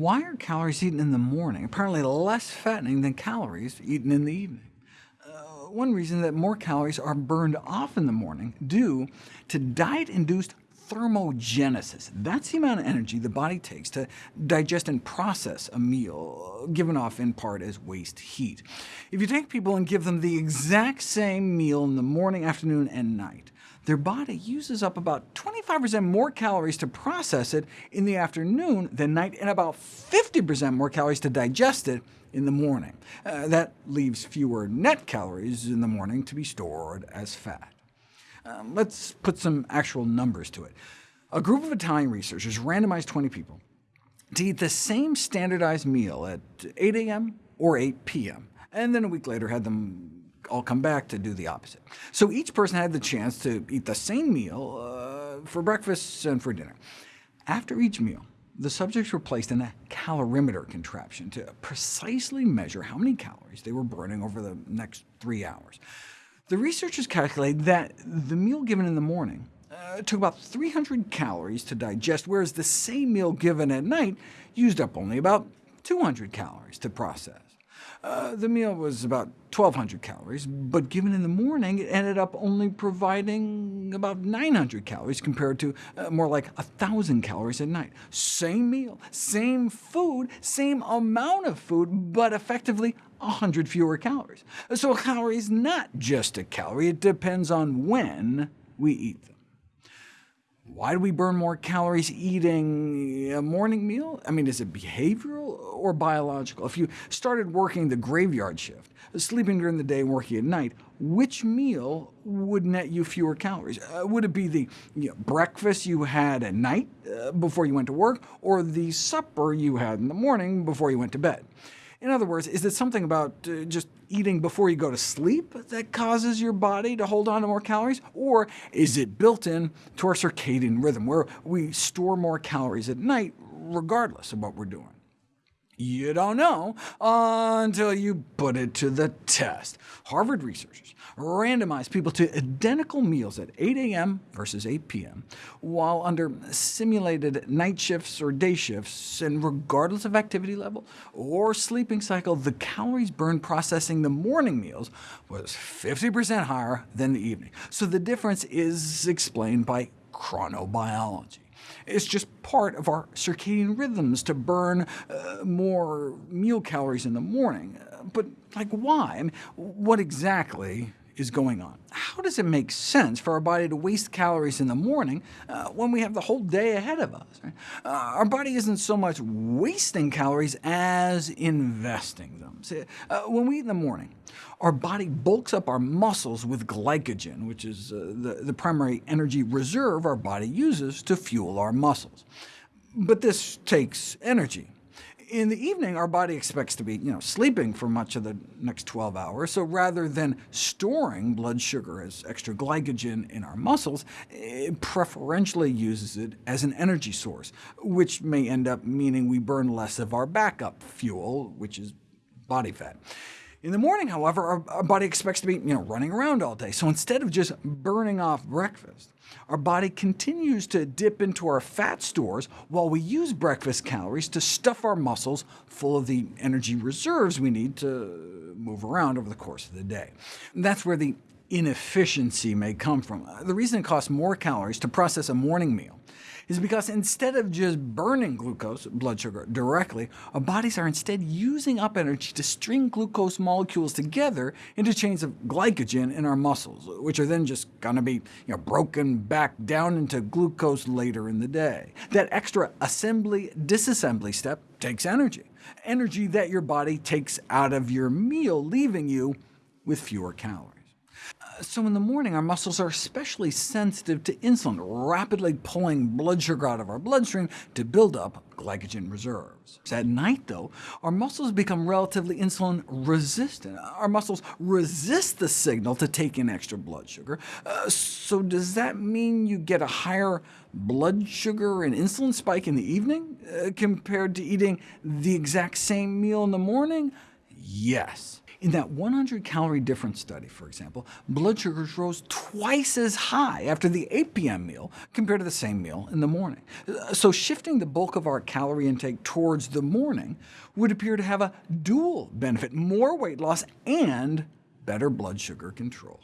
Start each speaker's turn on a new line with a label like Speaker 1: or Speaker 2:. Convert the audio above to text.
Speaker 1: Why are calories eaten in the morning apparently less fattening than calories eaten in the evening? Uh, one reason that more calories are burned off in the morning due to diet-induced thermogenesis. That's the amount of energy the body takes to digest and process a meal, given off in part as waste heat. If you take people and give them the exact same meal in the morning, afternoon, and night, their body uses up about 25% more calories to process it in the afternoon than night, and about 50% more calories to digest it in the morning. Uh, that leaves fewer net calories in the morning to be stored as fat. Um, let's put some actual numbers to it. A group of Italian researchers randomized 20 people to eat the same standardized meal at 8 a.m. or 8 p.m., and then a week later had them all come back to do the opposite. So each person had the chance to eat the same meal uh, for breakfast and for dinner. After each meal, the subjects were placed in a calorimeter contraption to precisely measure how many calories they were burning over the next three hours. The researchers calculated that the meal given in the morning uh, took about 300 calories to digest, whereas the same meal given at night used up only about 200 calories to process. Uh, the meal was about 1,200 calories, but given in the morning, it ended up only providing about 900 calories compared to uh, more like 1,000 calories at night. Same meal, same food, same amount of food, but effectively 100 fewer calories. So a calorie is not just a calorie, it depends on when we eat them. Why do we burn more calories eating a morning meal? I mean, is it behavioral or biological? If you started working the graveyard shift, sleeping during the day and working at night, which meal would net you fewer calories? Uh, would it be the you know, breakfast you had at night uh, before you went to work, or the supper you had in the morning before you went to bed? In other words, is it something about uh, just eating before you go to sleep that causes your body to hold on to more calories? Or is it built in to our circadian rhythm, where we store more calories at night regardless of what we're doing? You don't know until you put it to the test. Harvard researchers randomized people to identical meals at 8 a.m. versus 8 p.m., while under simulated night shifts or day shifts, and regardless of activity level or sleeping cycle, the calories burned processing the morning meals was 50% higher than the evening. So the difference is explained by chronobiology. It's just part of our circadian rhythms to burn uh, more meal calories in the morning. But like, why? I mean, what exactly is going on? How does it make sense for our body to waste calories in the morning uh, when we have the whole day ahead of us? Right? Uh, our body isn't so much wasting calories as investing them. See, uh, when we eat in the morning, our body bulks up our muscles with glycogen, which is uh, the, the primary energy reserve our body uses to fuel our muscles. But this takes energy in the evening, our body expects to be you know, sleeping for much of the next 12 hours, so rather than storing blood sugar as extra glycogen in our muscles, it preferentially uses it as an energy source, which may end up meaning we burn less of our backup fuel, which is body fat. In the morning, however, our, our, body expects to be you know, running around all day, so instead of just burning off breakfast, our body continues to dip into our fat stores while we use breakfast calories to stuff our muscles full of the energy reserves we need to move around over the course of the day. And that's where the inefficiency may come from. Uh, the reason it costs more calories to process a morning meal is because instead of just burning glucose, blood sugar, directly, our bodies are instead using up energy to string glucose molecules together into chains of glycogen in our muscles, which are then just going to be you know, broken back down into glucose later in the day. That extra assembly-disassembly step takes energy, energy that your body takes out of your meal, leaving you with fewer calories. So in the morning, our muscles are especially sensitive to insulin, rapidly pulling blood sugar out of our bloodstream to build up glycogen reserves. At night, though, our muscles become relatively insulin resistant. Our muscles resist the signal to take in extra blood sugar. Uh, so does that mean you get a higher blood sugar and insulin spike in the evening, uh, compared to eating the exact same meal in the morning? Yes. In that 100-calorie difference study, for example, blood sugars rose twice as high after the 8 p.m. meal compared to the same meal in the morning. So shifting the bulk of our calorie intake towards the morning would appear to have a dual benefit, more weight loss and better blood sugar control.